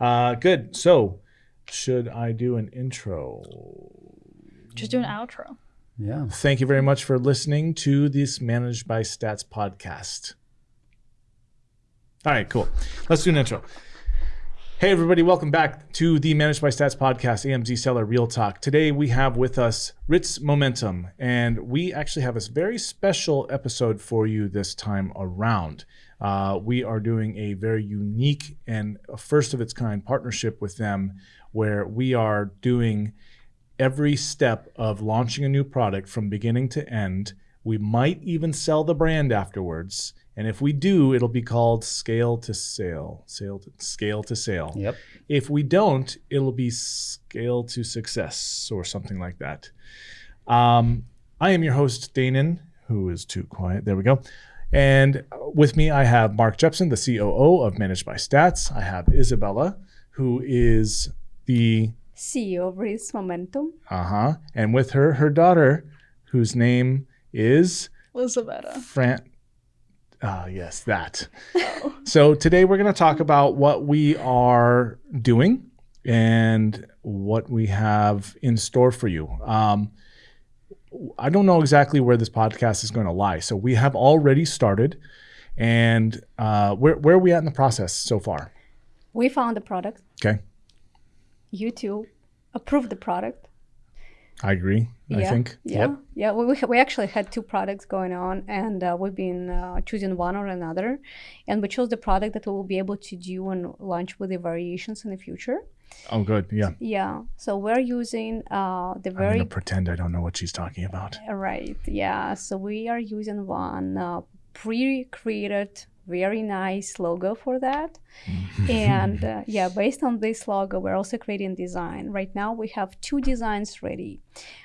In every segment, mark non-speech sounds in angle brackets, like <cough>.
Uh, good. So, should I do an intro? Just do an outro. Yeah. Thank you very much for listening to this Managed by Stats podcast. All right, cool. Let's do an intro. Hey, everybody, welcome back to the Managed by Stats podcast, AMZ Seller Real Talk. Today we have with us Ritz Momentum, and we actually have a very special episode for you this time around. Uh, we are doing a very unique and first of its kind partnership with them where we are doing every step of launching a new product from beginning to end. We might even sell the brand afterwards. And if we do, it'll be called scale to sale, sale to scale to sale. Yep. If we don't, it'll be scale to success or something like that. Um, I am your host, Danon, who is too quiet. There we go. And with me, I have Mark Jepson, the COO of Managed by Stats. I have Isabella, who is the CEO of Ritz Momentum. uh huh, and with her, her daughter, whose name is Elizabeth. Fran. Ah, yes, that. <laughs> So today we're going to talk about what we are doing and what we have in store for you. Um, I don't know exactly where this podcast is going to lie. So we have already started, and uh, where where are we at in the process so far? We found the product. Okay, You two approved the product. I agree. I yeah. think. Yeah. Yep. Yeah. We, we, we actually had two products going on, and uh, we've been uh, choosing one or another. And we chose the product that we will be able to do and launch with the variations in the future. Oh, good. Yeah. Yeah. So we're using uh, the I'm very gonna pretend I don't know what she's talking about. Right. Yeah. So we are using one uh, pre-created, very nice logo for that. <laughs> and uh, yeah, based on this logo, we're also creating design. Right now, we have two designs ready.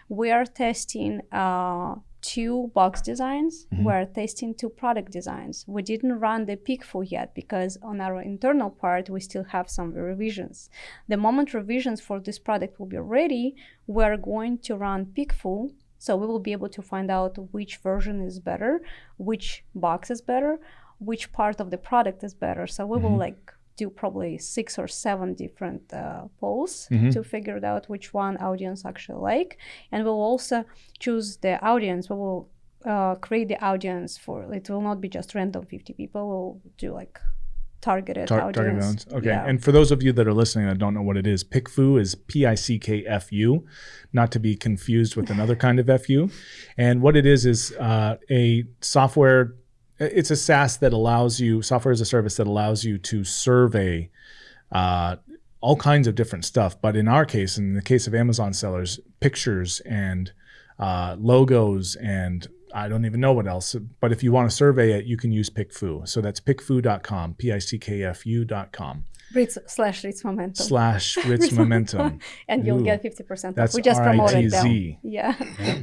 We are testing uh, two box designs. We're testing two product designs. We didn't run the PickFu yet because on our internal part, we still have some revisions. The moment revisions for this product will be ready, we're going to run PickFu so we will be able to find out which version is better, which box is better, which part of the product is better. So we will like do probably six or seven different uh, polls to figure out which one audience actually like, and we'll also choose the audience. We will uh, create the audience for it will not be just random 50 people. We'll do like targeted Tar- audience. target audience. Okay. Yeah. And for those of you that are listening that don't know what it is, PickFu is P I C K F U, not to be confused with another kind of FU. And what it is is uh, a software. It's a SaaS that allows you software as a service that allows you to survey uh, all kinds of different stuff. But in our case, in the case of Amazon sellers, pictures and uh, logos and I don't even know what else. But if you want to survey it, you can use PickFu. So that's pickfu.com, P I C K F U.com Ritz slash Ritz Momentum. slash <laughs> Ritz Momentum. and you'll Ooh. get 50% off. That's <laughs> we just promoted them. RITZ. Yeah.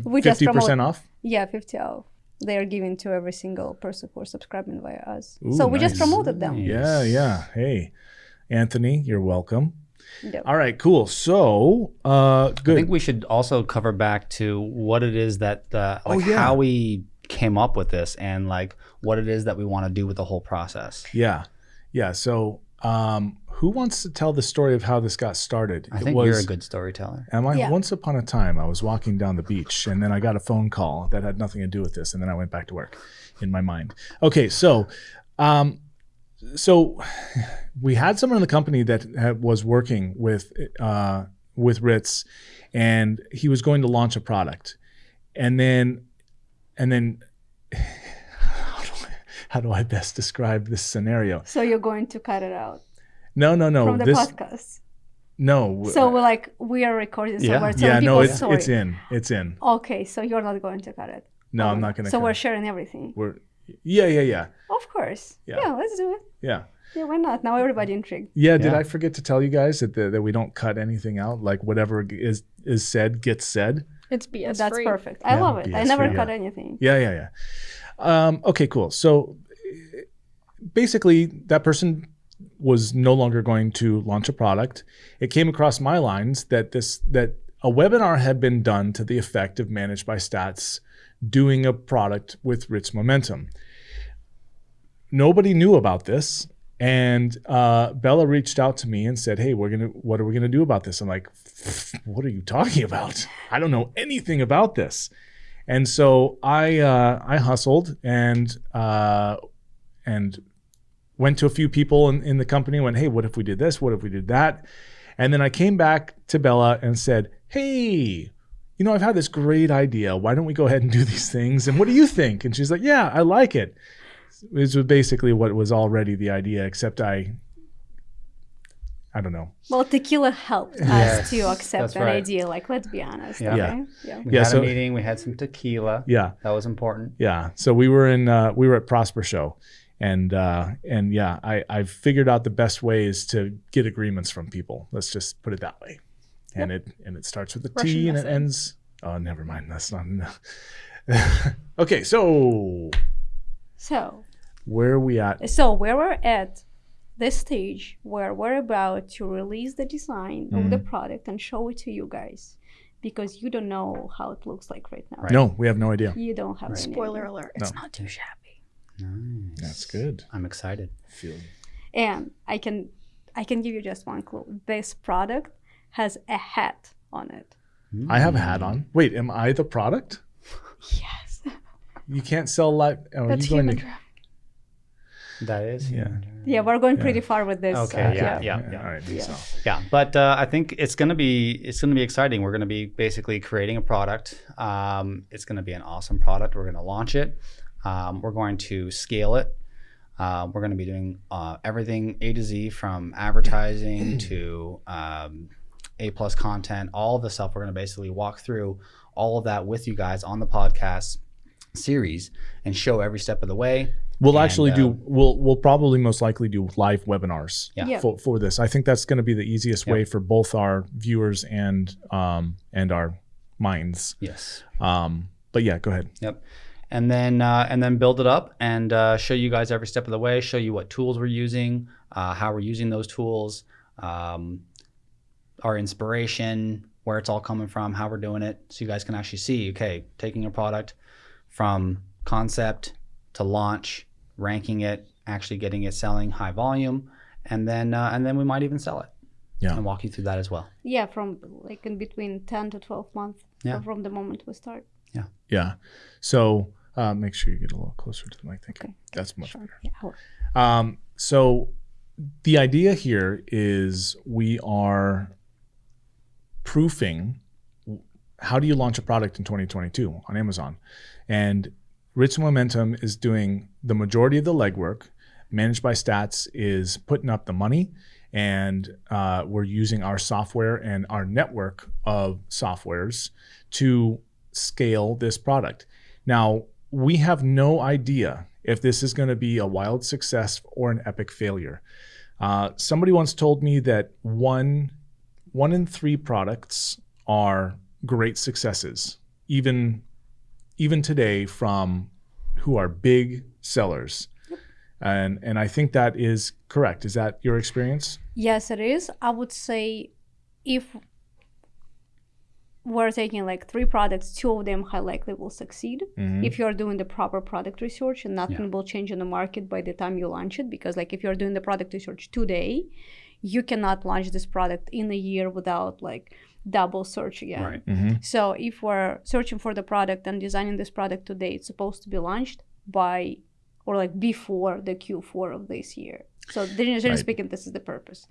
we just 50% promoted off? Yeah, 50 off. They are giving to every single person who are subscribing via us. so Ooh, we just promoted them. Yeah, yeah. Hey, Anthony, you're welcome. Yep. All right, cool. So, uh, I think we should also cover back to what it is that, uh, like, yeah. how we came up with this and like what it is that we want to do with the whole process. yeah, yeah. So, um, who wants to tell the story of how this got started? I It think was- you're a good storyteller. Am I? Yeah. Once upon a time, I was walking down the beach, and then I got a phone call that had nothing to do with this, and then I went back to work in my mind. Okay, so, um, so we had someone in the company that had, was working with uh, with Ritz, and he was going to launch a product, and then, and then. <laughs> How do, I, how do I best describe this scenario? So you're going to cut it out No, no, no. from the this podcast. no. So we're like, we are recording, so Yeah. we're yeah, no. It's story. it's in. It's in. Okay, so you're not going to cut it. No, I'm not gonna. So cut we're it. sharing everything. We're yeah, yeah, yeah, Of course. Yeah. Yeah. let's do it. yeah. Yeah, why not? Now everybody intrigued. Yeah, did I forget to tell you guys that the, that we don't cut anything out? Like whatever is is said gets said. It's BS That's free. perfect. I Yeah, love it. I never free, cut yeah. anything. Yeah, yeah, yeah. Um, okay, cool. So basically, that person was no longer going to launch a product. It came across my lines that this that a webinar had been done to the effect of managed by stats doing a product with Ritz Momentum. Nobody knew about this. And uh, Bella reached out to me and said, "Hey, we're gonna. What are we gonna do about this?" I'm like, "What are you talking about? I don't know anything about this." And so I uh, I hustled and uh, and went to a few people in, in the company. Went, "Hey, what if we did this? What if we did that?" And then I came back to Bella and said, "Hey, you know, I've had this great idea. Why don't we go ahead and do these things? And what do you think?" And she's like, "Yeah, I like it." This was basically what was already the idea, except I, I don't know. Well, tequila helped Yes, us to accept that's that right. idea. Like, let's be honest. Yeah. Yeah. Okay? Yeah. We Yeah, had so- a meeting. We had some tequila. Yeah, That was important. yeah. So we were in, uh, we were at Prosper Show, and uh, and yeah, I I've figured out the best ways to get agreements from people. Let's just put it that way. And it and it starts with a T Russian and it ends. Oh, never mind. That's not enough. <laughs> okay, so So, where are we at? so where we're at this stage where we're about to release the design of the product and show it to you guys because you don't know how it looks like right now. Right. No, we have no idea. You don't have any Spoiler idea. alert. No. It's not too shabby. Nice. That's good. I'm excited. Feel And I can I can give you just one clue. This product has a hat on it. I have a hat on. Wait, am I the product? <laughs> Yes. You can't sell light. Oh, That's you going human to? That is. Yeah. Yeah, we're going pretty far with this. Okay, uh, yeah, yeah. All right. Yeah. So. Yeah, but uh, I think it's gonna be it's gonna be exciting. We're gonna be basically creating a product. Um, it's gonna be an awesome product. We're gonna launch it. Um, we're going to scale it. Uh, we're gonna be doing uh, everything A to Z from advertising <clears throat> to um, A plus content. All of the stuff. We're gonna basically walk through all of that with you guys on the podcast series and show every step of the way. We'll And, actually uh, do. We'll we'll probably most likely do live webinars. Yeah. Yeah. For, for this, I think that's going to be the easiest Yep. way for both our viewers and um and our minds. Yes. Um, but yeah, go ahead. Yep. And then uh, and then build it up and uh, show you guys every step of the way. Show you what tools we're using, uh, how we're using those tools, um, our inspiration, where it's all coming from, how we're doing it, so you guys can actually see. Okay, taking a product from concept to launch, ranking it, actually getting it selling high volume, and then uh, and then we might even sell it. Yeah. And walk you through that as well. Yeah, from like in between 10 to 12 months Yeah. from the moment we start. Yeah. Yeah. So uh, make sure you get a little closer to the mic. Thank you. Okay. That's much Sure. better. Yeah. Um, so the idea here is we are proofing how do you launch a product in 2022 on Amazon? And Ritz Momentum is doing the majority of the legwork. Managed by Stats is putting up the money, and uh, we're using our software and our network of softwares to scale this product. Now, we have no idea if this is going to be a wild success or an epic failure. Uh, somebody once told me that one one in three products are great successes, even even today from who are big sellers. And and I think that is correct. Is that your experience? Yes, it is. I would say if we're taking like three products, two of them high likely will succeed. Mhm. If you're doing the proper product research and nothing Yeah. will change in the market by the time you launch it. Because like if you're doing the product research today, you cannot launch this product in a year without like double search again. Right. Mhm. So if we're searching for the product and designing this product today, it's supposed to be launched by or like before the Q4 of this year. So generally Right. speaking, this is the purpose.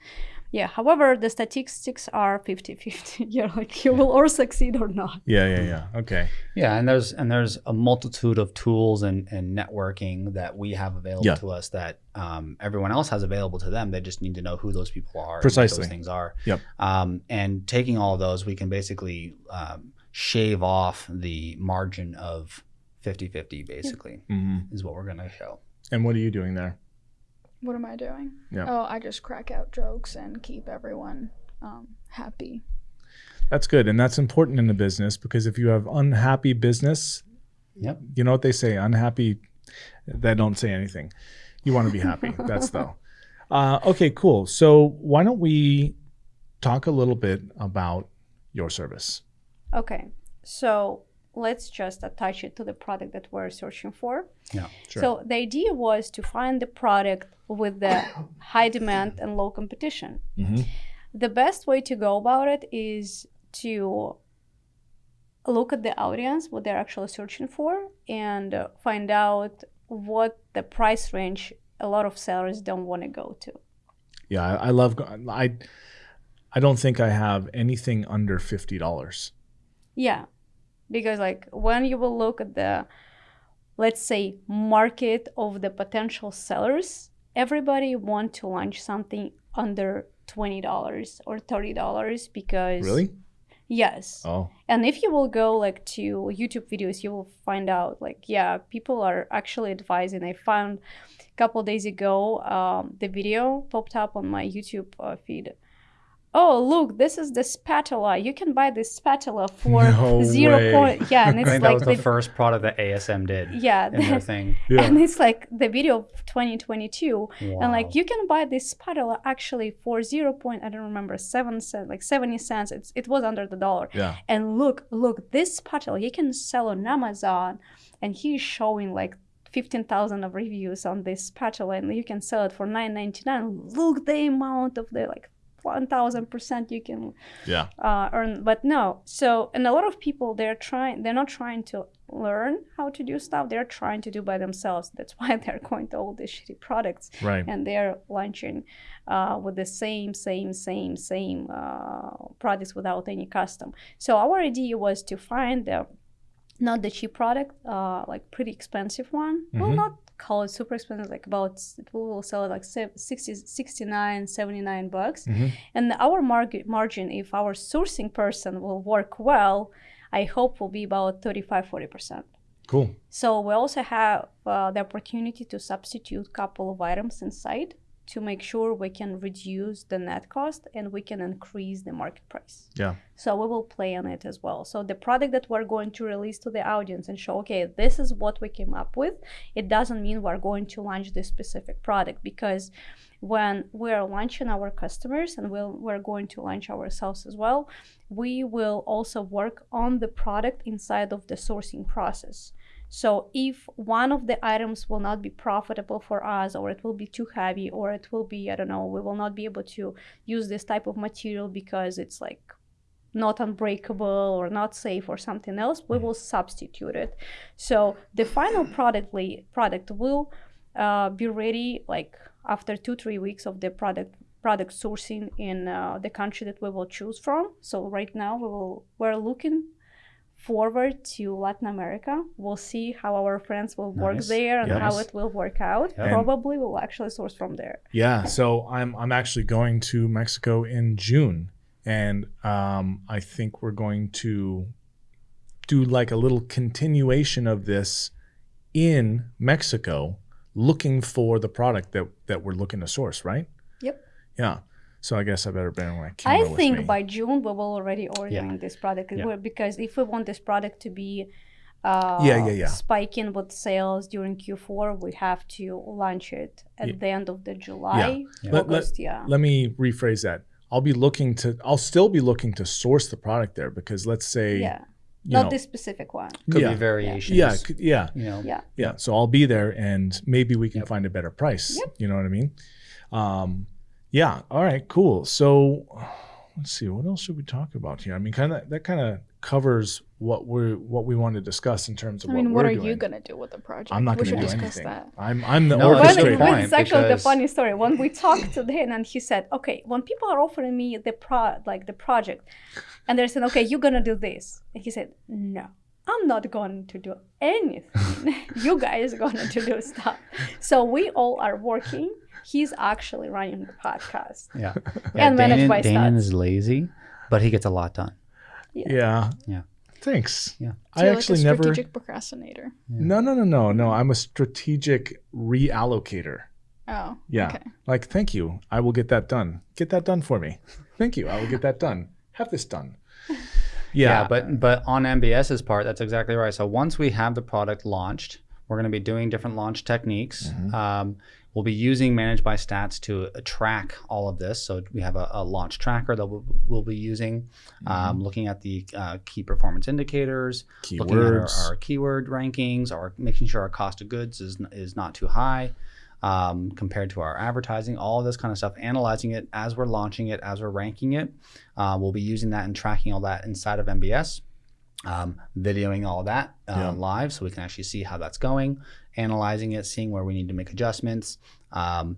Yeah. However, the statistics are 50-50. <laughs> You're like you will or succeed or not. Yeah, yeah, yeah. Okay. Yeah, and there's and there's a multitude of tools and, and networking that we have available Yeah. to us that um, everyone else has available to them. They just need to know who those people are, and what Precisely. those things are. Yep. Um, and taking all of those, we can basically um, shave off the margin of 50-50 basically hmm is what we're going to show. And what are you doing there? What am I doing? Yeah. Oh, I just crack out jokes and keep everyone um, happy. That's good, and that's important in the business because if you have unhappy business, Yep. you know what they say: unhappy, they don't say anything. You want to be happy. <laughs> that's though. Uh, okay, cool. So why don't we talk a little bit about your service? Okay. So let's just attach it to the product that we're searching for. Yeah. Sure. So the idea was to find the product with the <coughs> high demand and low competition. Mhm. The best way to go about it is to look at the audience, what they're actually searching for, and uh, find out what the price range a lot of sellers don't want to go to. Yeah, I, I love. I I don't think I have anything under fifty dollars. Yeah, because like when you will look at the, let's say, market of the potential sellers, everybody want to launch something under twenty dollars or thirty dollars because Really? yes, Oh, and if you will go like to YouTube videos, you will find out like yeah, people are actually advising. I found a couple days ago um, the video popped up on my YouTube uh, feed. Oh look, this is the spatula. You can buy this spatula for No <laughs> zero way. point. Yeah, and I it's think that like was the the, first product that ASM did yeah, in their thing. <laughs> yeah. and it's like the video of 2022 Wow. and like you can buy this spatula actually for zero point i don't remember seven cents like 70 cents it's, it was under the dollar yeah. and look look this spatula you can sell on amazon and he's showing like 15000 of reviews on this spatula and you can sell it for 9.99 look the amount of the like 1000% you can Yeah. uh, earn but no so and a lot of people they're trying they're not trying to learn how to do stuff they're trying to do by themselves that's <laughs> why they're going to all these shitty products Right. and they're launching uh, with the same same same same uh, products without any custom so our idea was to find the not the cheap product uh, like pretty expensive one well Mhm. not call it super expensive like about it will sell it like se- 60 69 79 bucks Mhm. and our margin if our sourcing person will work well i hope will be about 35 40% Cool. so we also have uh, the opportunity to substitute couple of items inside to make sure we can reduce the net cost and we can increase the market price. Yeah. So we will play on it as well. So the product that we're going to release to the audience and show, okay, this is what we came up with. It doesn't mean we're going to launch this specific product because when we're launching our customers and we'll, we're going to launch ourselves as well, we will also work on the product inside of the sourcing process. So if one of the items will not be profitable for us, or it will be too heavy, or it will be, I don't know, we will not be able to use this type of material because it's like not unbreakable or not safe or something else, we will substitute it. So the final product product will uh, be ready like after two three weeks of the product product sourcing in uh, the country that we will choose from. So right now we will we're looking forward to Latin America. We'll see how our friends will work there and how it will work out. Yep. Probably we'll actually source from there. Yeah. So I'm I'm actually going to Mexico in June, and um, I think we're going to do like a little continuation of this in Mexico, looking for the product that that we're looking to source. Right. Yep. Yeah. So I guess I better bring my I camera with me. think by June we will already ordering this product Yeah. Because if we want this product to be uh, Yeah, yeah, yeah. spiking with sales during Q4, we have to launch it at Yeah. the end of the July, Yeah. Let- let- yeah. Let me rephrase that. I'll be looking to. I'll still be looking to source the product there because let's say. yeah. Not know, this specific one. Could yeah. be variations. Yeah, c- yeah, You know, Yeah. yeah. So I'll be there, and maybe we can Yep. find a better price. Yep. You know what I mean? Um, yeah. All right. Cool. So let's see. What else should we talk about here? I mean, kind of that kind of covers what we're what we want to discuss in terms of I what mean, we're what are doing. you gonna do with the project? I'm not we going to should do discuss anything. that. I'm I'm the No, that's a orchestrator. when it's actually the because- funny story. When we talked to him and he said, "Okay, when people are offering me the pro like the project, and they're saying, okay, you're gonna do this," and he said, "No, I'm not going to do anything. <laughs> you guys are going to do stuff." So we all are working. He's actually running the podcast. yeah. <laughs> And managed Danon, by Danon stats. is lazy, but he gets a lot done. Yeah. Yeah. Thanks. Yeah. So I actually like a never. strategic procrastinator. No, no, no, no, no. I'm a strategic reallocator. Oh, Yeah. Okay. Like, thank you. I will get that done. Get that done for me. Thank you. I will get that done. Have this done. <laughs> Yeah. Yeah, but but on MBS's part, that's exactly right. So once we have the product launched, we're going to be doing different launch techniques. Mm-hmm. Um, we'll be using Managed by Stats to uh, track all of this. So we have a, a launch tracker that we'll, we'll be using, um, looking at the uh, key performance indicators, looking at our, our keyword rankings, our making sure our cost of goods is is not too high um, compared to our advertising, all of this kind of stuff, analyzing it as we're launching it, as we're ranking it. Uh, we'll be using that and tracking all that inside of MBS, um, videoing all that uh, Yeah. live so we can actually see how that's going, analyzing it, seeing where we need to make adjustments. Um,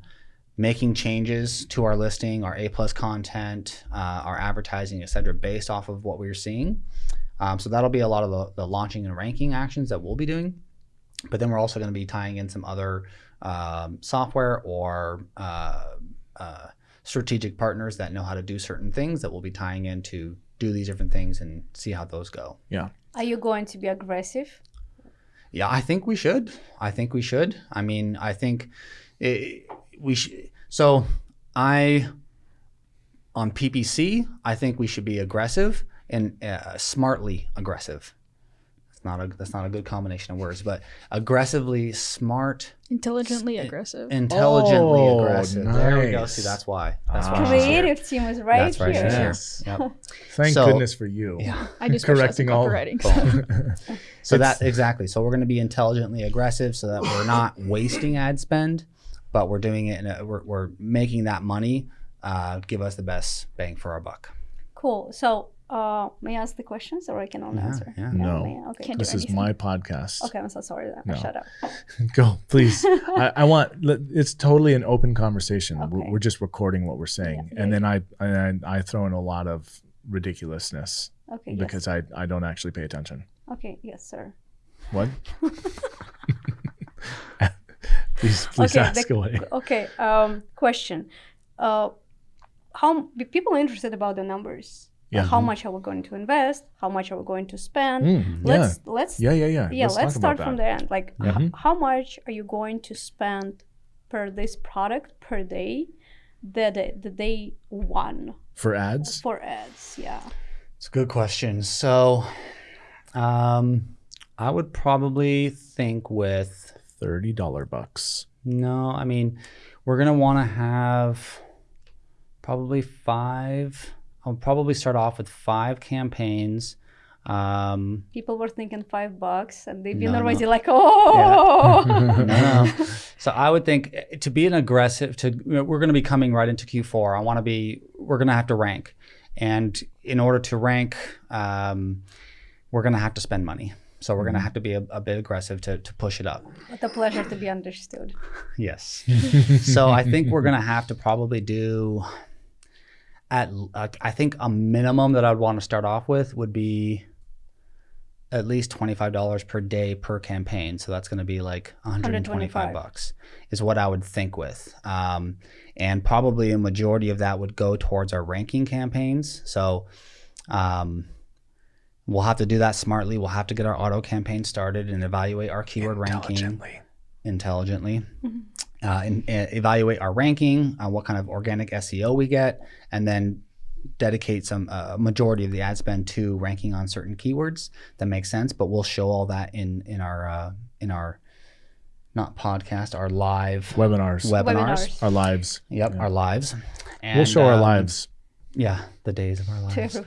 making changes to our listing our a plus content uh, our advertising et cetera based off of what we're seeing um, so that'll be a lot of the, the launching and ranking actions that we'll be doing but then we're also going to be tying in some other um, software or uh, uh, strategic partners that know how to do certain things that we'll be tying in to do these different things and see how those go. Yeah. Are you going to be aggressive? Yeah, I think we should. I think we should. I mean, I think it, we should. So I on PPC, I think we should be aggressive and uh, smartly aggressive. That's not a that's not a good combination of words, but aggressively smart Intelligently aggressive. intelligently Oh, aggressive. There we go. See, that's why. That's Ah. why. Creative team is right That's right. here. She's here. Yes. Yep. <laughs> Thank So- goodness for you. Yeah. <laughs> I just specialize correcting all- copywriting. <laughs> So. So It's- that exactly. So we're going to be intelligently aggressive, so that we're not <coughs> wasting ad spend, but we're doing it. In a, we're, we're making that money uh, give us the best bang for our buck. Cool. So, uh, may I ask the questions or I can only Yeah, answer? yeah. No. may I? Okay. Can't This is my podcast. Okay, I'm so sorry. Then. No. Shut up. <laughs> Go, please. <laughs> I, I want. It's totally an open conversation. We're, we're just recording what we're saying, Yeah, and yeah. then I, I I throw in a lot of ridiculousness Okay. Yes. because I I don't actually pay attention. Okay. Yes, sir. What? <laughs> please please Okay, ask the- away. Okay. Um, question. Uh, how be people interested about the numbers? Like, Yeah. how much are we going to invest? How much are we going to spend? Mm. Let's let's Yeah, yeah, yeah. yeah. Let's, talk start from the end. Like, h- Mhm. how much are you going to spend per this product per day? The the, the day one for ads. for ads. Yeah. It's a good question. So, um, I would probably think with Thirty dollar bucks. no. I mean, we're gonna want to have probably five. I'll probably start off with five campaigns. Um, People were thinking five bucks, and they've been No, <laughs> no. already like, oh. no. So I would think eh, to be an aggressive to we're going to be coming right into Q4. I want to be we're going to have to rank, and in order to rank, um, we're going to have to spend money. So we're going to have to be a, a bit aggressive to, to push it up. What a pleasure to be understood. <laughs> Yes. <laughs> so I think we're going to have to probably do at uh, I think a minimum that I'd want to start off with would be at least $25 per day per campaign. So that's going to be like 125 125. bucks is what I would think with. Um, and probably a majority of that would go towards our ranking campaigns. So um, we'll have to do that smartly. We'll have to get our auto campaign started and evaluate our keyword ranking Intelligently. intelligently, uh, and, and evaluate our ranking, uh, what kind of organic SEO we get, and then dedicate some uh, majority of the ad spend to ranking on certain keywords that make sense. But we'll show all that in in our uh, in our not podcast, our live Webinars. webinars. Webinars. Our lives. Yep, Yeah. our lives. And, we'll show our um, lives. Yeah, the days of our lives.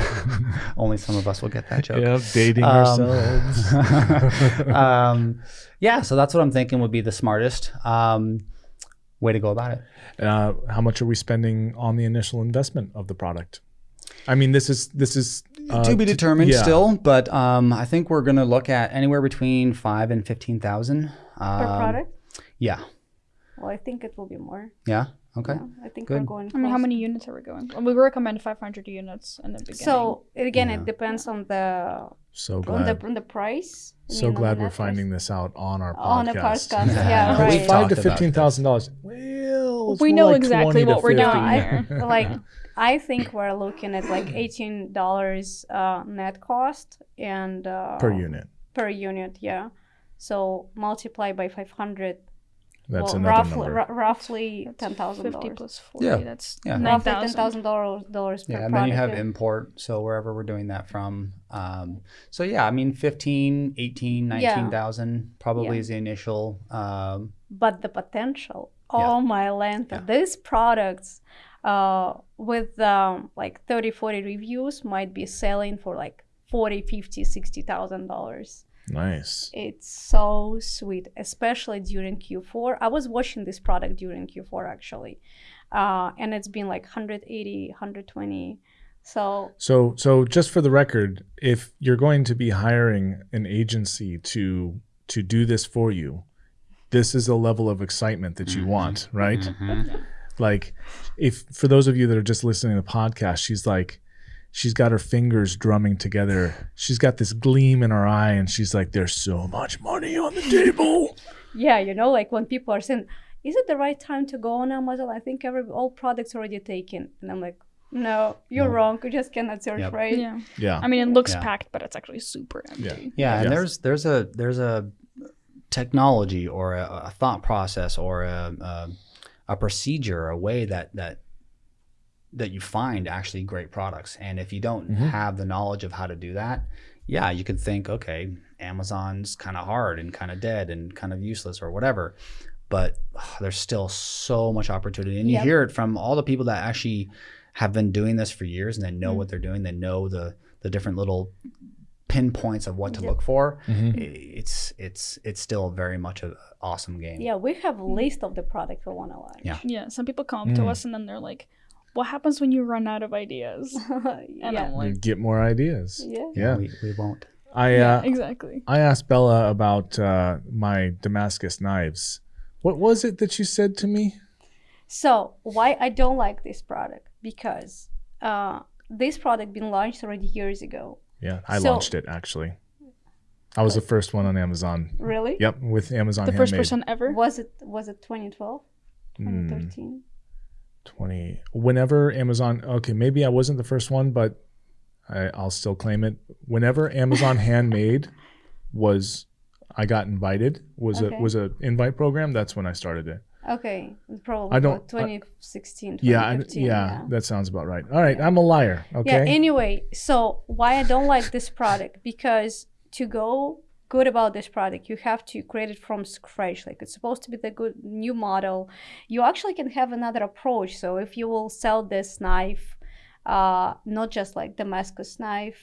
<laughs> Only some of us will get that joke. Yeah, dating Um, ourselves. <laughs> um, yeah, so that's what I'm thinking would be the smartest um, way to go about it. uh, how much are we spending on the initial investment of the product? I mean, this is this is uh, to be t- determined yeah. still, but um, I think we're going to look at anywhere between five and fifteen thousand um, per product? Yeah, Well, I think it will be more. yeah, okay. Yeah, I think Good. we're going. I mean, how many units are we going? Well, we recommend 500 units in the beginning. So again, Yeah. it depends on the So on the on the price. I so mean, glad we're net finding this out on our podcast. On a podcast, Yeah. <laughs> yeah, We right. talked Five to fifteen thousand dollars. Well, We know like exactly what we're doing here. like <laughs> I think we're looking at like eighteen dollars uh, net cost and uh, per unit. per unit, yeah. So multiply by five hundred That's well, another roughly, number. roughly ten thousand Fifty dollars. plus forty. Yeah. That's Yeah. nine Roughly ten thousand. thousand dollars dollars per Yeah, and then you have product. import, so wherever we're doing that from. Um, so yeah, I mean 15, 18, Yeah. probably Yeah. is the initial. Um, but the potential Yeah. oh my land Yeah. these products uh, with um, like 30 40 reviews might be selling for like 40 50 60 thousand dollars Nice. it's so sweet especially during q4 i was watching this product during q4 actually uh, and it's been like 180 120 so So, so just for the record, if you're going to be hiring an agency to to do this for you, this is a level of excitement that you Mhm. want, right? mhm. Like, if for those of you that are just listening to the podcast, she's like, she's got her fingers drumming together. She's got this gleam in her eye, and she's like, "There's so much money on the table." yeah you know like when people are saying is it the right time to go on amazon i think every all products already taken and i'm like no you're No. wrong you just cannot search Yep. right Yeah. yeah. I mean, it looks Yeah. packed, but it's actually super empty. Yeah, yeah. and Yes. there's there's a there's a technology or a, a thought process or a, a a procedure, a way that that that you find actually great products. And if you don't Mhm. have the knowledge of how to do that, yeah, you could think, okay, Amazon's kind of hard and kind of dead and kind of useless or whatever. But ugh, there's still so much opportunity, and you hear it from all the people that actually have been doing this for years and they know Mm. what they're doing. They know the the different little pinpoints of what to Yep. look for. Mhm. It's it's it's still very much an awesome game. yeah we have a list of the product we want to launch Yeah. Yeah. Some people come up to Mm. us and then they're like, "What happens when you run out of ideas?" <laughs> And yeah I'm You get more ideas. yeah Yeah. we, we won't. I "Yeah, uh, exactly." I asked Bella about uh, my Damascus knives. What was it that you said to me? So why I don't like this product because uh, this product been launched already years ago. Yeah, I So- launched it actually. I was the first one on Amazon. Really? Yep, with Amazon The first person ever. Was it was it 2012, Mm, 2013? 20. Whenever Amazon, okay, maybe I wasn't the first one, but I, I'll still claim it. Whenever Amazon <laughs> Handmade was, I got invited. Was Okay. a was a invite program. That's when I started it. Okay, probably I don't- 2016, Yeah, 2015, yeah, that sounds about right. All right, I'm a liar. Okay. Yeah. Anyway, so why I don't like this product because to go good about this product, you have to create it from scratch. Like it's supposed to be the good new model. You actually can have another approach. So if you will sell this knife, uh, not just like Damascus knife,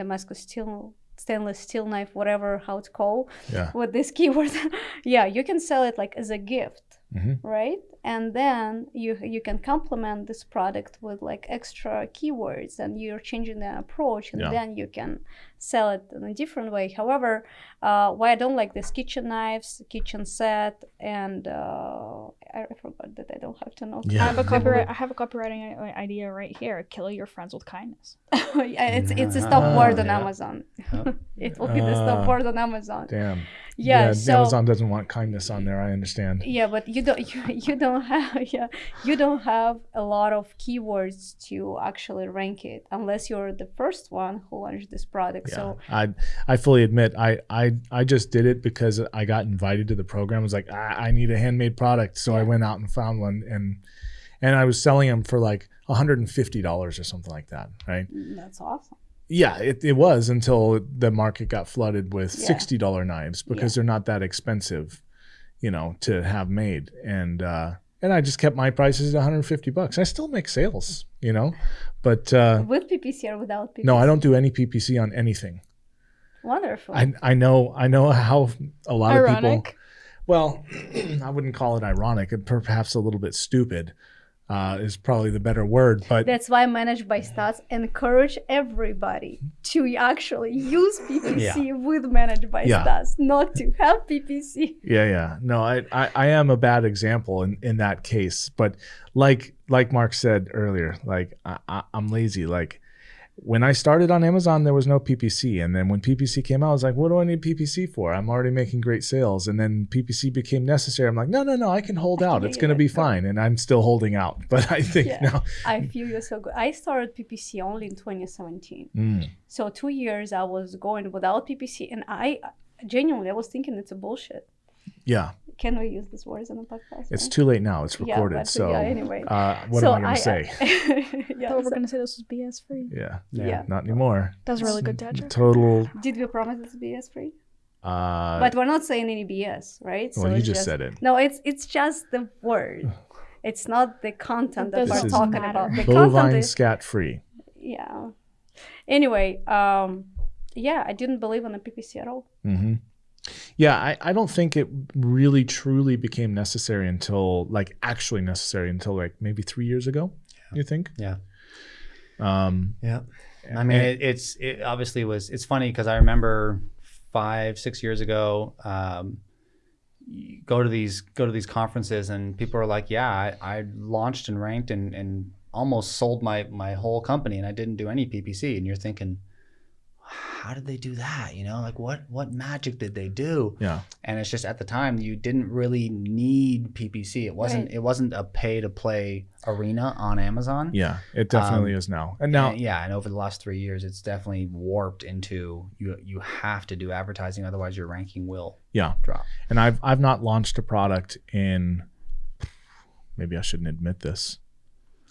Damascus steel stainless steel knife, whatever how it's called yeah. with this keyword, <laughs> yeah, you can sell it like as a gift Mhm. right and then you you can complement this product with like extra keywords and you're changing the approach and Yeah. then you can sell it in a different way however uh, why i don't like this kitchen knives kitchen set and uh, i forgot that i don't have to know Yeah. I have a copyright. I have a copywriting idea right here. Kill your friends with kindness. <laughs> Yeah, it's it's a stop word on Yeah. amazon Yep. <laughs> it will be the stop Ah. word on amazon Damn. yeah, so Amazon doesn't want kindness on there. I understand. yeah but you don't <laughs> you, you don't have yeah you don't have a lot of keywords to actually rank it unless you're the first one who launched this product Yeah. so I I fully admit I I I just did it because I got invited to the program. I was like, I, I need a handmade product, so I went out and found one, and and I was selling them for like $150 or something like that, right? that's awesome Yeah, it, it was until the market got flooded with Yeah. $60 knives because they're not that expensive, you know, to have made. And uh and I just kept my prices at 150 bucks. I still make sales, you know, but uh with ppc or without ppc no, I don't do any PPC on anything. wonderful I I know I know how a lot of people well, <clears throat> I wouldn't call it ironic, and perhaps a little bit stupid uh, is probably the better word. But that's why managed by stats encourage everybody to actually use <laughs> ppc with managed by Yeah. stats not to have ppc yeah, yeah, no, I, I I am a bad example in in that case. But like like Mark said earlier, like I, I, I'm lazy. Like when I started on Amazon, there was no PPC, and then when PPC came out, I was like, what do I need PPC for? I'm already making great sales, and then PPC became necessary. I'm like, no, no, no, I can hold out. It's going to be fine, and I'm still holding out. <laughs> But I think Yeah. now, i feel you're so good i started ppc only in 2017 Mm, So two years I was going without PPC, and I genuinely I was thinking it's a bullshit. Yeah, Can we use this words on the podcast? it's right? too late now. It's Yeah, recorded. but, so, yeah, anyway. uh, what So am I going to say? <laughs> yeah, thought we so- were gonna say this was BS free. yeah, yeah. not anymore. That was really good, Dad. Total. Did we promise it's BS free? Uh, but we're not saying any BS, right? well, you it's just said it. No, it's it's just the word. <sighs> It's not the content that It we're talking matter. about. The content Bovine is scat free. yeah. Anyway, um, yeah, I didn't believe in the PPC at all. hmm Yeah, I, I don't think it really truly became necessary until like actually necessary until like maybe three years ago. You think? Yeah. Um, Yeah. I mean, it, it's it obviously was. It's funny because I remember five, six years ago, um, go to these go to these conferences and people are like, "Yeah, I, I launched and ranked and and almost sold my my whole company and I didn't do any PPC." And you're thinking, how did they do that? You know, like what what magic did they do? yeah. and it's just at the time you didn't really need PPC. It wasn't Right. it wasn't a pay to play arena on Amazon. Yeah, it definitely Um, is now. And now, And yeah, and over the last three years, it's definitely warped into you. You have to do advertising, otherwise your ranking will yeah, drop. and I've I've not launched a product in maybe I shouldn't admit this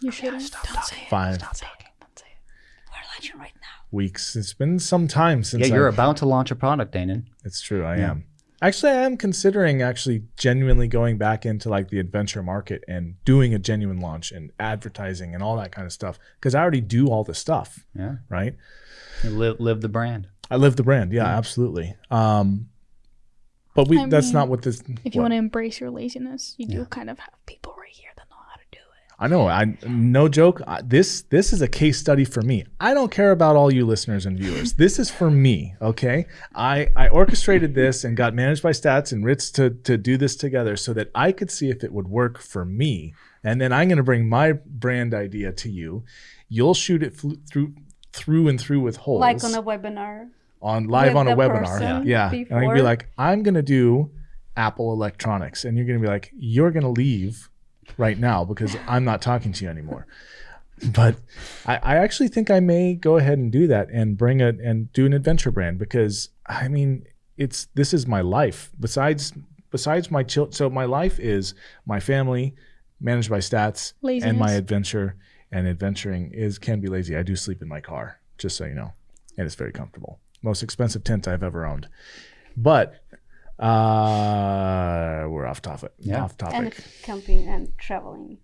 You shouldn't. Don't say it. five Stop talking. Don't say it. We're right now. weeks. It's been some time since Yeah, you're I've- about to launch a product, Danon. It's true. I Yeah. am. Actually, I am considering actually genuinely going back into like the adventure market and doing a genuine launch and advertising and all that kind of stuff because I already do all the stuff, Yeah, right? you live live the brand. I live the brand. Yeah, absolutely. Um, but we I that's mean, not what this. If you want to embrace your laziness, you do kind of have people right here that know how to do it. I know. I no joke. I, this this is a case study for me. I don't care about all you listeners and viewers. This is for me. Okay. I I orchestrated this and got managed by Stats and Ritz to to do this together so that I could see if it would work for me. And then I'm going to bring my brand idea to you. You'll shoot it fl- through through and through with holes Like on a webinar. on live on a webinar. Yeah. Yeah. And I can be like, I'm gonna do Apple Electronics, and you're gonna be like, you're gonna leave right now because I'm not talking to you anymore. But I, I actually think I may go ahead and do that and bring it and do an adventure brand because I mean it's this is my life. Besides besides my child, so my life is my family, managed by stats, and my adventure. And adventuring is can be lazy. I do sleep in my car, just so you know, and it's very comfortable. Most expensive tent I've ever owned. But uh, off topic. Yeah. Off topic. And camping and traveling.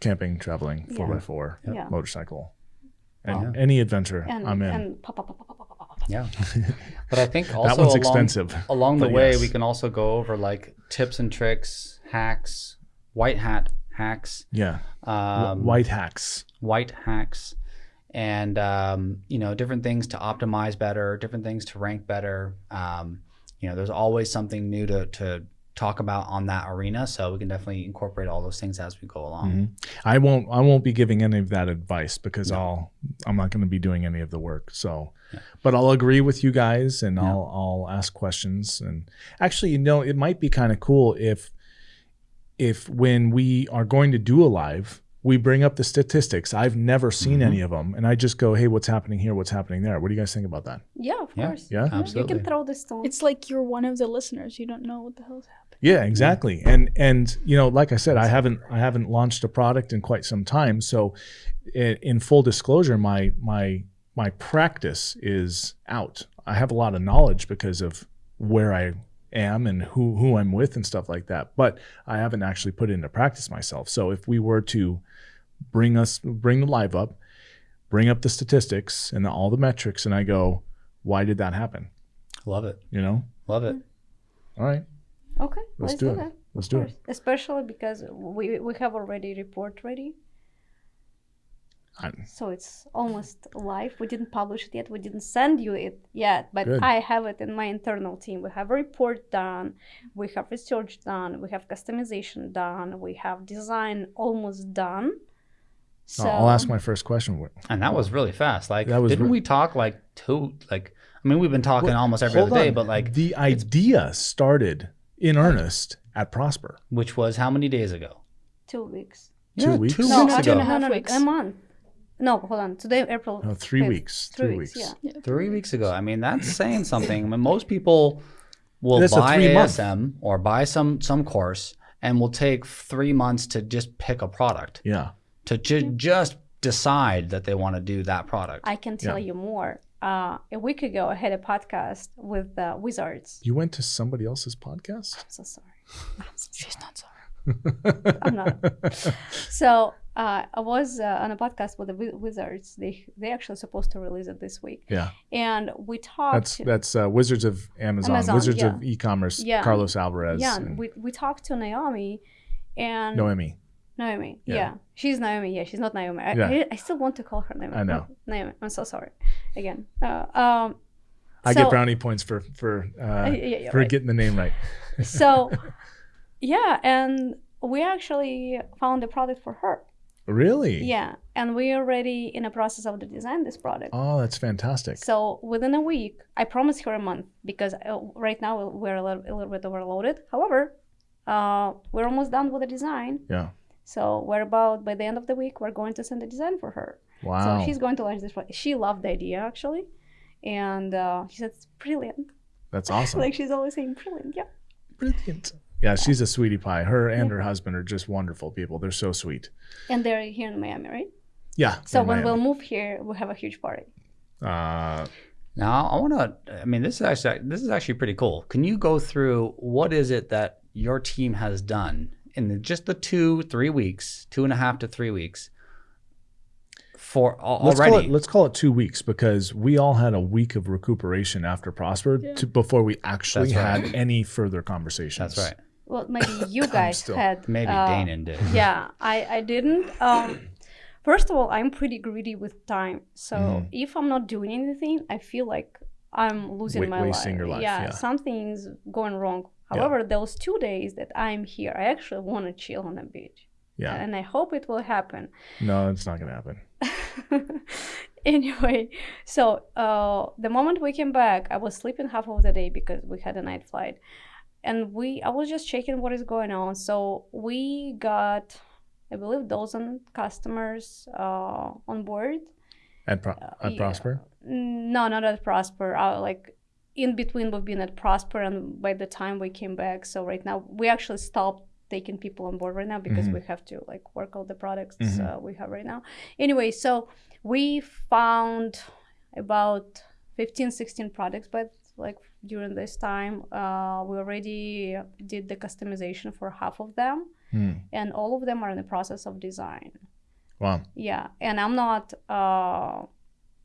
Camping, traveling, four Yeah. by four, Yeah. motorcycle, and Wow. any adventure And, I'm in. and pop, pop, pop, pop, pop, pop, pop, pop. Yeah, <laughs> but I think also that one's along, expensive. along the way yes. we can also go over like tips and tricks, hacks, white hat hacks, Yeah. Um, White hacks. white hacks and um, you know different things to optimize better different things to rank better um, you know there's always something new to, to talk about on that arena so we can definitely incorporate all those things as we go along Mhm. I won't. I won't be giving any of that advice because I'll. I'm not going to be doing any of the work. So, but I'll agree with you guys and I'll I'll ask questions and actually, you know, it might be kind of cool if if when we are going to do a live, we bring up the statistics. I've never seen Mhm. any of them, and I just go, "Hey, what's happening here? What's happening there? What do you guys think about that?" Yeah, of Yeah. course. Yeah. absolutely. You can throw the stone. It's like you're one of the listeners. You don't know what the hell's happening. Yeah, exactly. And and you know, like I said, I haven't I haven't launched a product in quite some time. So, in, full disclosure, my my my practice is out. I have a lot of knowledge because of where I am and who who I'm with and stuff like that. But I haven't actually put it into practice myself. So if we were to bring us bring the live up, bring up the statistics and all the metrics, and I go, why did that happen? love it You know, love it all right, okay, let's let's, do do, it. that. let's do it. Especially because we, we have already report ready. I- So it's almost live. We didn't publish it yet. We didn't send you it yet, but Good. I have it in my internal team. We have a report done, we have research done, we have customization done, we have design almost done. So I'll ask my first question. and that was really fast like That was didn't re- we talk like two like i mean we've been talking Well, almost every Hold other day but like the idea started in earnest at Prosper. which was how many days ago two weeks. Two Yeah, weeks? two No, weeks ago and a no, no, no, weeks. a month. No, hold on. Today, April. No, three 5th. weeks. Three Three weeks. weeks. Yeah. Yeah. three weeks ago. I mean, that's saying something. I mean, most people will That's a buy three-month. Or buy some some course and will take three months to just pick a product Yeah. to ju- just decide that they want to do that product. I can tell you more. Uh, a week ago, I had a podcast with uh, Wizards. You went to somebody else's podcast? I'm so sorry. <laughs> I'm so- She's not sorry. <laughs> I'm not. So uh, I was uh, on a podcast with the Wizards. They they actually supposed to release it this week, Yeah. and we talked. That's that's uh, Wizards of Amazon, Amazon, Wizards yeah. of e-commerce, Yeah. Carlos Alvarez yeah, and we we talked to Naomi, and Noemi. Naomi. Yeah. Yeah. she's Naomi. Yeah, she's not Naomi. I, Yeah. I, I still want to call her Naomi. I know. Naomi. I'm so sorry. Again. Uh, um, I so- get brownie points for for uh, Uh, yeah, yeah, for right. getting the name right. <laughs> so yeah and we actually found a product for her Really? yeah and we're already in a process of the design this product Oh, that's fantastic. so within a week i promised her a month because uh, right now we're a little, a little bit overloaded however uh, we're almost done with the design Yeah. So we're about by the end of the week we're going to send the design for her Wow. so she's going to launch this product. she loved the idea actually and uh, she said it's brilliant that's <laughs> awesome. like she's always saying brilliant yeah Brilliant. Yeah, she's a sweetie pie. Her and her husband are just wonderful people. They're so sweet. and they're here in miami right Yeah. So when Miami. we'll move here, we'll have a huge party. uh, Now, I want to. I mean, this is actually this is actually pretty cool. Can you go through what is it that your team has done in the, just the two, three weeks, two and a half to three weeks, for al- let's already? call it let's call it two weeks because we all had a week of recuperation after Prosper to, before we actually right. had any further conversations. That's right. Well, maybe <coughs> you guys still- had. Maybe uh, Danon did. <laughs> Yeah, I I didn't. Um, first of all, I'm pretty greedy with time. So Mhm. if I'm not doing anything, I feel like I'm losing Wa- my wasting life. your life, Yeah, yeah. something's going wrong. Yeah. However, those two days that I'm here, I actually want to chill on the beach, Yeah. and I hope it will happen. No, it's not going to happen. <laughs> anyway, so uh, the moment we came back, I was sleeping half of the day because we had a night flight, and we I was just checking what is going on. So we got, I believe, dozen customers uh, on board. At, Pro- at yeah. Prosper? No, not at Prosper. Uh, like in between, we've been at Prosper, and by the time we came back, so right now we actually stopped taking people on board right now because Mhm. we have to like work all the products Mhm. uh, we have right now. Anyway, so we found about 15, 16 products, but like during this time, uh, we already did the customization for half of them, Hmm. and all of them are in the process of design. Wow. Yeah, and I'm not uh,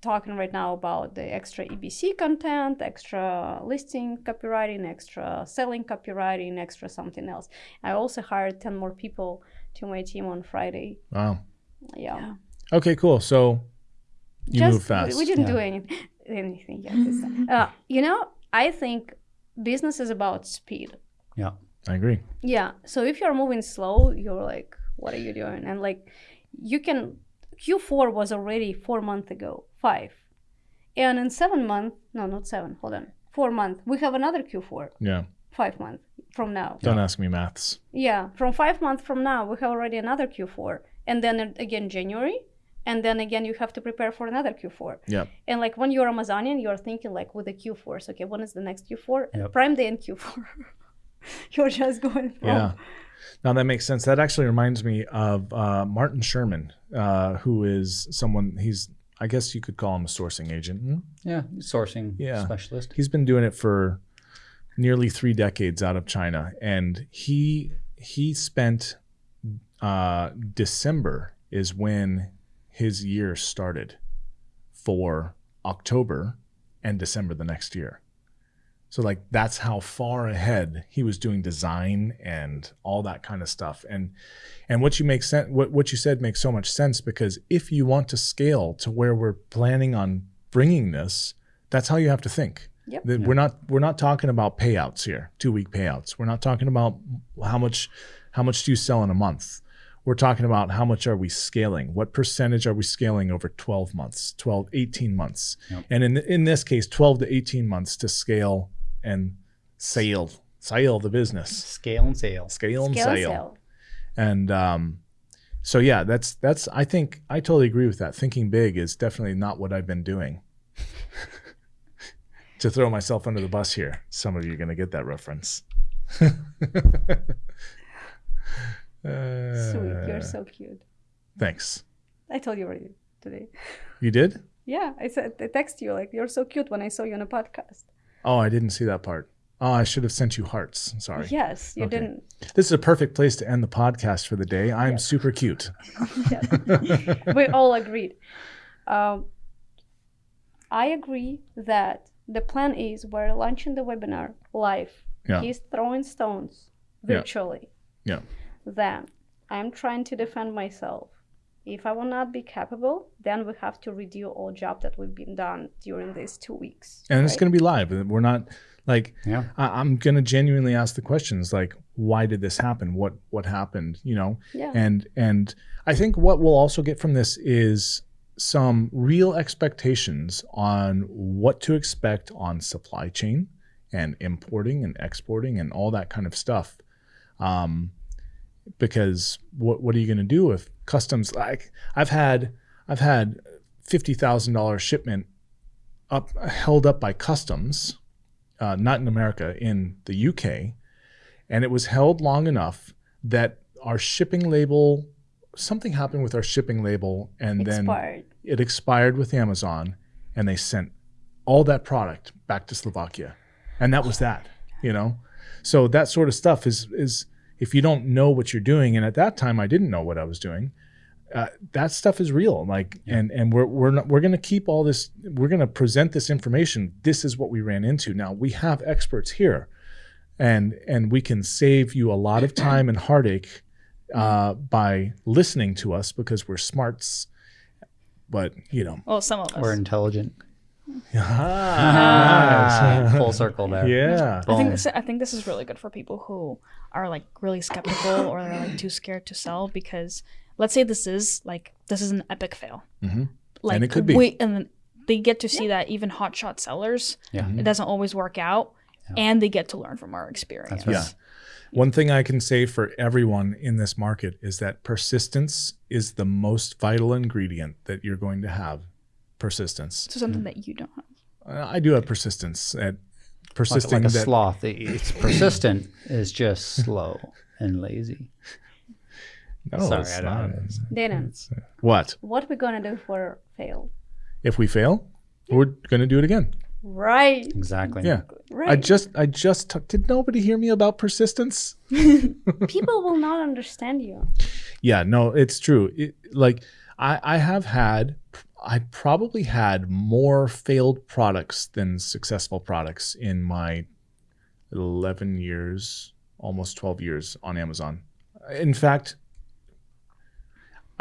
talking right now about the extra EBC content, extra listing copywriting, extra selling copywriting, extra something else. I also hired 10 more people to my team on Friday. Wow. Yeah. Okay, cool. So you Just- move fast. We, we didn't Yeah. do anything, anything yet. This time. <laughs> Uh, you know, I think business is about speed. Yeah. I agree. Yeah. So if you're moving slow, you're like, what are you doing? And like, you can. Q4 was already four months ago, five, and in seven months, no, not seven. Hold on, four months. We have another Q4, Yeah. five months from now. Don't ask me maths. Yeah, from five months from now, we have already another Q4, and then again January, and then again you have to prepare for another Q4. Yeah. And like when you're Amazonian, you're thinking like with the Q4s. Okay, when is the next Q4? Yep. Prime Day and Q4. <laughs> you're just going from Yeah. Now that makes sense. That actually reminds me of uh, Martin Sherman, uh, who is someone, he's, I guess you could call him a sourcing agent. Hmm? Yeah. Sourcing Yeah. specialist. He's been doing it for nearly three decades out of China, and he he spent uh, December is when his year started for October and December the next year. So like that's how far ahead he was doing design and all that kind of stuff. And and what you make sense what what you said makes so much sense because if you want to scale to where we're planning on bringing this, that's how you have to think. Yep. That We're not we're not talking about payouts here, two week payouts. We're not talking about how much how much do you sell in a month. We're talking about how much are we scaling? What percentage are we scaling over 12 months, 12, 18 months? Yep. And in in this case, 12 to 18 months to scale and sail, sail the business, Scale and sales. scale and scale sail. sale. And um, so yeah, that's that's I think I totally agree with that. Thinking big is definitely not what I've been doing. <laughs> to throw myself under the bus here. Some of you are going to get that reference. <laughs> Sweet, Uh, you're so cute. Thanks. I told you already today. You did? Yeah, I said I text you like you're so cute when I saw you on a podcast. Oh, I didn't see that part. Oh, I should have sent you hearts. Sorry. Yes, you Okay. didn't. This is a perfect place to end the podcast for the day. I'm Yes. super cute. <laughs> we all agreed. Um, I agree that the plan is we're launching the webinar live. Yeah. He's throwing stones Yeah. virtually. Yeah. Then I'm trying to defend myself. If I will not be capable, then we have to redo all job that we've been done during these two weeks. And it's going to be live. We're not like Yeah. I, I'm going to genuinely ask the questions like, why did this happen? What what happened? You know, yeah. and and I think what we'll also get from this is some real expectations on what to expect on supply chain and importing and exporting and all that kind of stuff. Um, because what what are you going to do if customs like I've had I've had fifty thousand dollars shipment up held up by customs, uh, not in America, in the UK, and it was held long enough that our shipping label something happened with our shipping label and then it expired with Amazon and they sent all that product back to Slovakia. And that was that, you know? So that sort of stuff is is if you don't know what you're doing and at that time I didn't know what I was doing. Uh, that stuff is real like and and we're we're not, we're going to keep all this we're going to present this information this is what we ran into now we have experts here and and we can save you a lot of time and heartache uh, by listening to us because we're smarts but you know Well, some of us. We're intelligent. Ah, <laughs> Full circle there. yeah I think this, I think this is really good for people who are like really skeptical or they're like too scared to sell because let's say this is like this is an epic fail. Mhm. Like And it could be. We, and then they get to see that even hotshot sellers, Yeah. it doesn't always work out, and they get to learn from our experience. right. Yeah. One thing I can say for everyone in this market is that persistence is the most vital ingredient that you're going to have. Persistence. So something that you don't have. Uh, I do have persistence at Like, persisting like a that sloth. It's <clears throat> persistent. It's just slow and lazy. No, Sorry, it's I don't not. know. Danon, What what we gonna do for fail? if we fail? We're going to do it again. Right. Exactly. Yeah. Right. I just I just t- did nobody hear me about persistence? <laughs> People will not understand you. Yeah, no, it's true. It, like I, I have had, I probably had more failed products than successful products in my 11 years, almost 12 years on Amazon. In fact,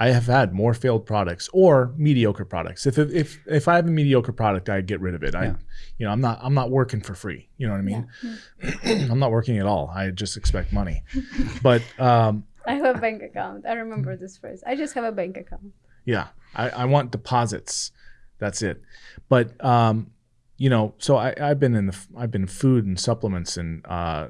I have had more failed products or mediocre products. If if if I have a mediocre product, I get rid of it. I, you know, I'm not I'm not working for free. You know what I mean? <clears throat> I'm not working at all. I just expect money. But um, <laughs> I have a bank account. I remember this phrase. I just have a bank account. Yeah, I, I want deposits. That's it. But um, you know, so I, I've been in the I've been food and supplements and uh,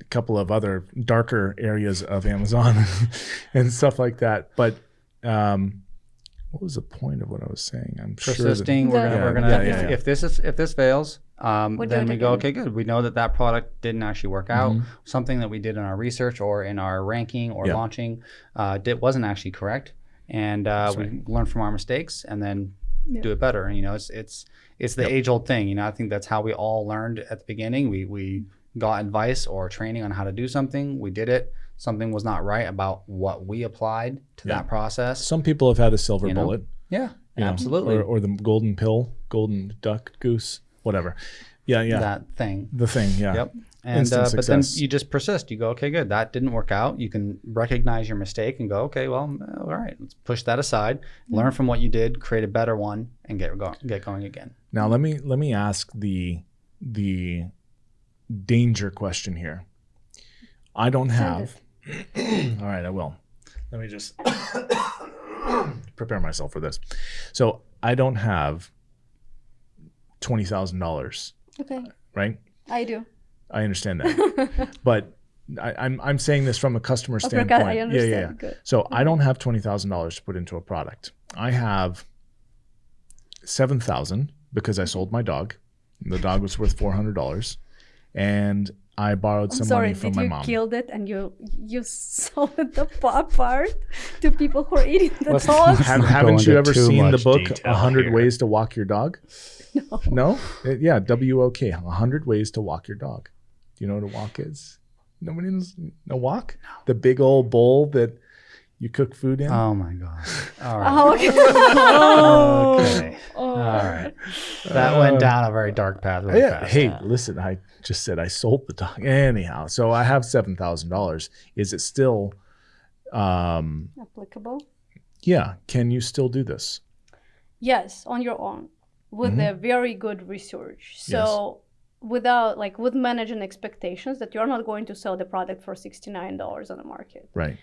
a couple of other darker areas of Amazon <laughs> and stuff like that. But um, what was the point of what I was saying? I'm sure that- Persisting. we're gonna, Yeah, we're gonna yeah, if, yeah, yeah. if this is if this fails, um, We'll then we go, okay, good. We know that that product didn't actually work out. Mhm. Something that we did in our research or in our ranking or Yeah. launching uh, did, wasn't actually correct, and uh, That's we learn from our mistakes and then Yeah. do it better. And you know, it's it's it's the Yep. age old thing. You know, I think that's how we all learned at the beginning. We we got advice or training on how to do something. We did it. Something was not right about what we applied to Yeah. that process. Some people have had a silver You know? bullet, Yeah, you know, absolutely. or, or the golden pill, golden duck, goose, whatever. Yeah, yeah, That thing. the thing. Yeah, Yep. And uh, but then you just persist. You go, okay, good. That didn't work out. You can recognize your mistake and go, okay, well, uh, all right, let's push that aside. Learn from what you did, create a better one, and get go- get going again. Now let me let me ask the the danger question here. I don't Send have. <clears throat> All right, I will. Let me just <coughs> prepare myself for this. So I don't have twenty thousand dollars, Okay. right? I do. I understand that, <laughs> but I, I'm I'm saying this from a customer Okay, standpoint. I Yeah, understand. yeah, yeah. Good. So I don't have twenty thousand dollars to put into a product. I have seven thousand because I sold my dog The dog was worth four hundred dollars, and I borrowed I'm some sorry, money from did you mom. killed it and you you sold <laughs> the paw part to people who are eating the Let's- dogs? <laughs> Have, Not haven't you ever seen the book detail hundred ways to walk your dog? No. No, Uh, yeah, W O K, hundred ways to walk your dog. Do you know what a walk is? Nobody knows a walk. The big old bowl that you cook food in. Oh my god. <laughs> All right. Oh, okay. Okay. Oh. All right. That went down a very dark path. Really yeah. fast. Hey, listen, I just said I sold the dog. Anyhow, so I have seven thousand dollars. Is it still? Um, Applicable? yeah. Can you still do this? Yes, on your own with Mhm. a very good research. So without like with managing expectations that you're not going to sell the product for $69 on the market. Right.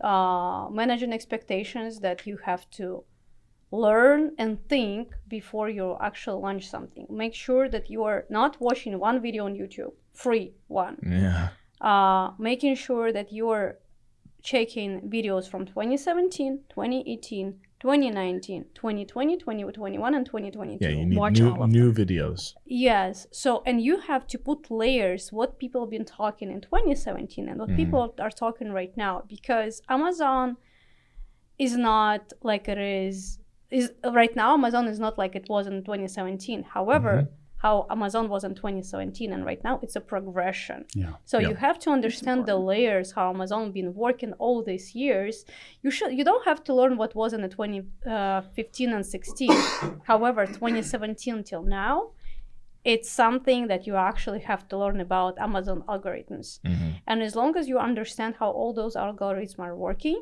Uh, managing expectations that you have to learn and think before you actually launch something. Make sure that you are not watching one video on YouTube, free one. Yeah. Uh, making sure that you are checking videos from 2017, 2018, 2019, 2020, 2021, and 2022. Yeah. You need Watch new new videos. Yes. So, and you have to put layers what people have been talking in 2017 and what Mhm. people are talking right now because Amazon is not like it is is right now Amazon is not like it was in 2017. However, Mhm. How Amazon was in 2017 and right now it's a progression. Yeah. So Yeah. you have to understand the layers how Amazon been working all these years. You should you don't have to learn what was in the 2015 and 16. <coughs> However, 2017 till now, it's something that you actually have to learn about Amazon algorithms. Mhm. And as long as you understand how all those algorithms are working,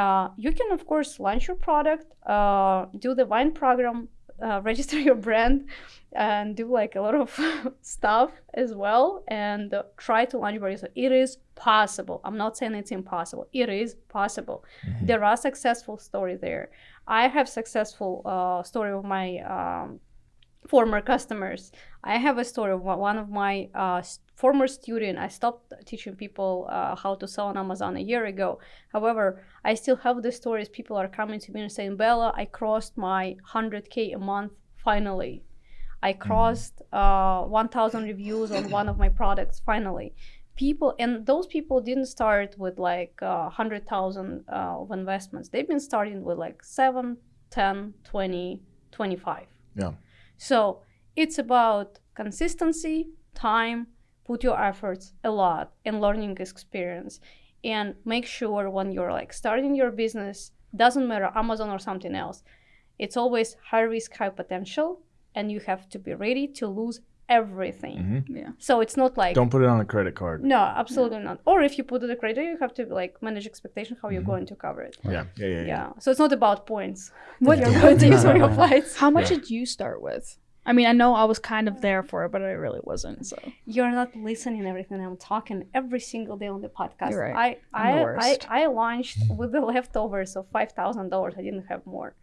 uh, you can of course launch your product, uh, do the Vine program, uh, register your brand, and do like a lot of <laughs> stuff as well, and uh, try to launch soon. It is possible. I'm not saying it's impossible. It is possible. Mhm. There are successful stories there. I have successful uh, story of my um, former customers. I have a story of one of my uh, former student. I stopped teaching people uh, how to sell on Amazon a year ago. However, I still have the stories. People are coming to me and saying, "Bella, I crossed my 100k a month finally. I crossed uh, 1,000 reviews on one of my products finally." People and those people didn't start with like uh, 100,000 uh, of investments. They've been starting with like 7, 10, 20, 25. Yeah. So it's about consistency, time, put your efforts a lot in learning experience. And make sure when you're like starting your business, doesn't matter Amazon or something else, it's always high risk, high potential, and you have to be ready to lose everything. Mhm. Yeah. So it's not like Don't put it on a credit card. no, absolutely not. Or if you put it on a credit, you have to like manage expectation how you're Mhm. going to cover it. Yeah. Yeah. Yeah. yeah. Yeah. So it's not about points. <laughs> What Yeah. you're going to use for your flights. How much Yeah. did you start with? I mean, I know I was kind of there for it, but I really wasn't. So You're not listening everything I'm talking every single day on the podcast. You're right. I I'm the I, I worst. I launched with the leftovers of five thousand dollars. I didn't have more.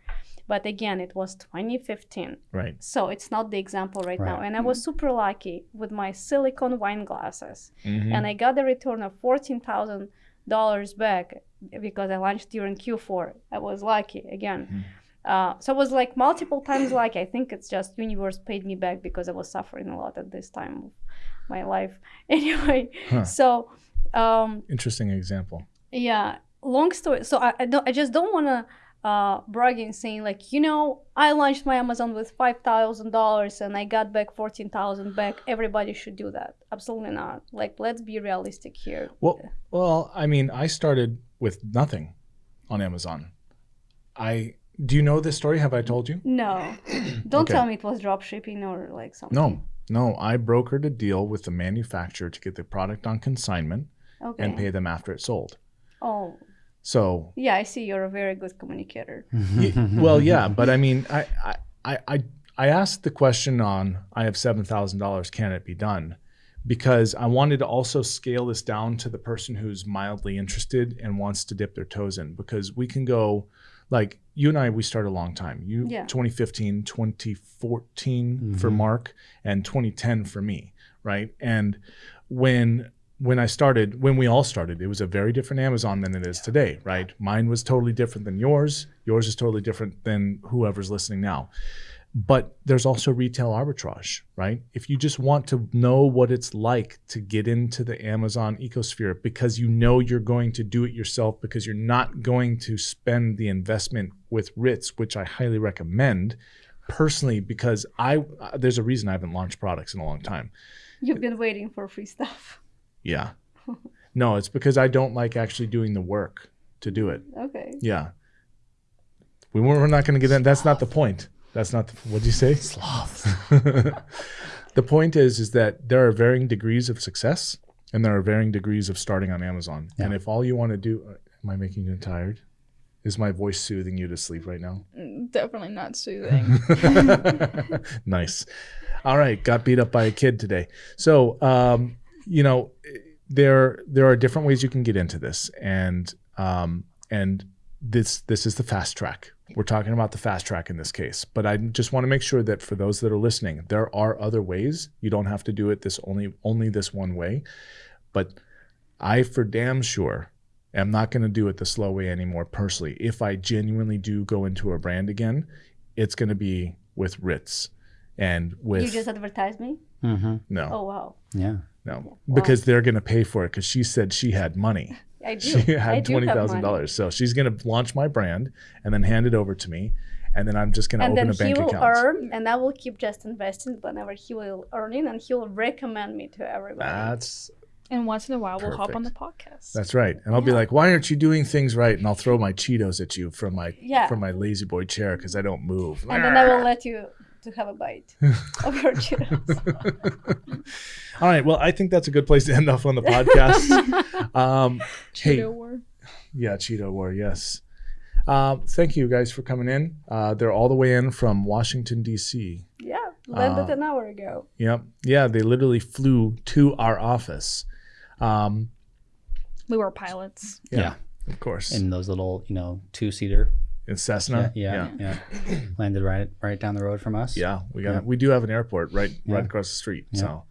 But again, it was 2015. Right. So it's not the example right, now. And I was super lucky with my silicone wine glasses. Mhm. And I got a return of fourteen thousand dollars back because I launched during Q4. I was lucky again. Mhm. Uh, so I was like multiple times like I think it's just universe paid me back because I was suffering a lot at this time of my life. <laughs> Anyway, Huh. so um, Interesting example. yeah, long story. So I I, don't, I just don't want to uh, brag and saying like you know I launched my Amazon with five thousand dollars and I got back fourteen thousand back. Everybody should do that. Absolutely not. Like let's be realistic here. Well, well, I mean, I started with nothing on Amazon. I do you know this story? Have I told you? No, <clears throat> don't Okay. tell me it was drop shipping or like something. No, no. I brokered a deal with the manufacturer to get the product on consignment Okay. and pay them after it sold. Oh, So, yeah. I see. You're a very good communicator. well, yeah, but I mean, I, I, I, I, I asked the question on I have seven thousand dollars. Can it be done? Because I wanted to also scale this down to the person who's mildly interested and wants to dip their toes in. Because we can go, like you and I, we started a long time. You, Yeah. 2015, 2014 for Mhm. Mark, and 2010 for me, right? And when when I started, when we all started, it was a very different Amazon than it is today, right? Mine was totally different than yours. Yours is totally different than whoever's listening now. but there's also retail arbitrage, right? If you just want to know what it's like to get into the Amazon ecosphere because you know you're going to do it yourself because you're not going to spend the investment with Ritz, which I highly recommend personally because I uh, there's a reason I haven't launched products in a long time. You've been waiting for free stuff. Yeah. No, it's because I don't like actually doing the work to do it. Okay. Yeah. We weren't, we're not going to get in. That's not the point. That's not the, what'd you say? Sloth. <laughs> the point is, is that there are varying degrees of success and there are varying degrees of starting on Amazon. And if all you want to do, uh, am I making you tired? Is my voice soothing you to sleep right now? Definitely not soothing. <laughs> nice. All right, got beat up by a kid today. So, um, you know, there there are different ways you can get into this, and um, and this this is the fast track. We're talking about the fast track in this case, but I just want to make sure that for those that are listening, there are other ways. You don't have to do it this only only this one way, but I for damn sure am not going to do it the slow way anymore personally. If I genuinely do go into a brand again, it's going to be with Ritz and with You just advertised me? hmm no, Oh, wow. Yeah. No, because they're going to pay for it because she said she had money. <laughs> I do. She I had do twenty have thousand money. dollars, so she's going to launch my brand and then hand it over to me, and then I'm just going to open a bank account. And then he will earn, and I will keep just investing whenever he will earn it, and he will recommend me to everybody. That's and once in a while, we'll hop on the podcast. that's right, and I'll be like, "Why aren't you doing things right?" And I'll throw my Cheetos at you from my Yeah. from my La-Z-Boy chair because I don't move. and then I will let you to have a bite <laughs> of your Cheetos. <laughs> All right, well, I think that's a good place to end off on the podcast. <laughs> um, hey, war. Yeah, Cheeto War, yes. Um, thank you guys for coming in. Uh, they're all the way in from Washington, D.C. yeah, landed Uh, an hour ago. Yep. Yeah, they literally flew to our office. Um, We were pilots. yeah, Yeah. of course. In those little, you know, two seater. In Cessna. Yeah. Yeah. yeah. <clears throat> Landed right right down the road from us. Yeah, we got Yeah. we do have an airport right right across the street. So,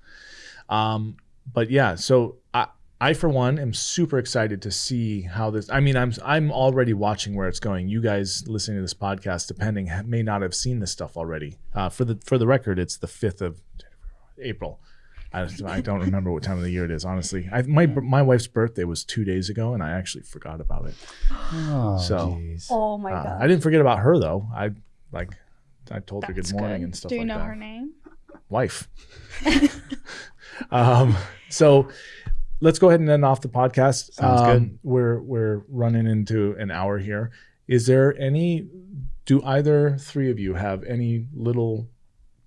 um, but yeah, so I I for one am super excited to see how this. I mean, I'm I'm already watching where it's going. You guys listening to this podcast, depending, may not have seen this stuff already. Uh, for the for the record, it's the fifth of April. I, I don't remember what time of the year it is, honestly. I, my my wife's birthday was two days ago, and I actually forgot about it. Oh, So- jeez. Oh my Uh, god. I didn't forget about her though. I like I told her good morning good. and stuff Do you like know that her name? wife. <laughs> <laughs> um, so let's go ahead and end off the podcast. Sounds um, good. We're we're running into an hour here. Is there any? Do either three of you have any little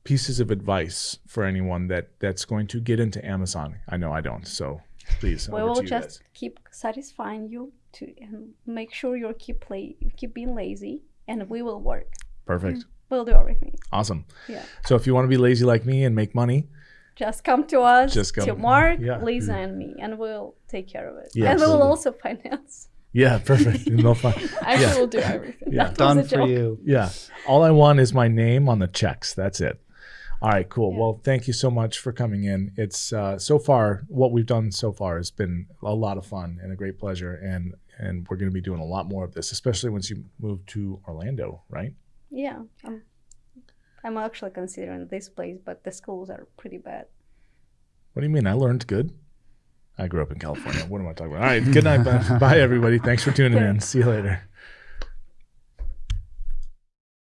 pieces of advice for anyone that that's going to get into Amazon? I know I don't. So please, we will just guys. keep satisfying you to and make sure you keep play keep being lazy and we will work Perfect. Mm, we'll do everything Awesome. Yeah. So if you want to be lazy like me and make money, just come to us Just come- to mark yeah. lisa and me and we'll take care of it Yeah, and we will also finance yeah, perfect. <laughs> no fun. Actually, Yeah. we'll do everything. Yeah. Done for joke. you. Yeah. All I want is my name on the checks. That's it. All right, cool. Yeah. Well, thank you so much for coming in. It's uh, so far what we've done so far has been a lot of fun and a great pleasure, and and we're going to be doing a lot more of this, especially once you move to Orlando, right? yeah I'm, I'm actually considering this place but the schools are pretty bad What do you mean? I learned good. I grew up in California. What am I talking about? All right. Good night. Bye, <laughs> bye everybody. Thanks for tuning in. See you later.